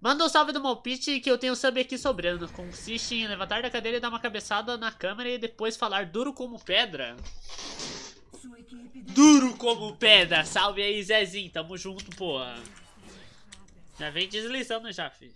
Manda um salve do Malpite que eu tenho sub aqui sobrando. Consiste em levantar da cadeira e dar uma cabeçada na câmera e depois falar duro como pedra. Duro como pedra. Salve aí, Zezinho. Tamo junto, porra. Já vem deslizando já, filho.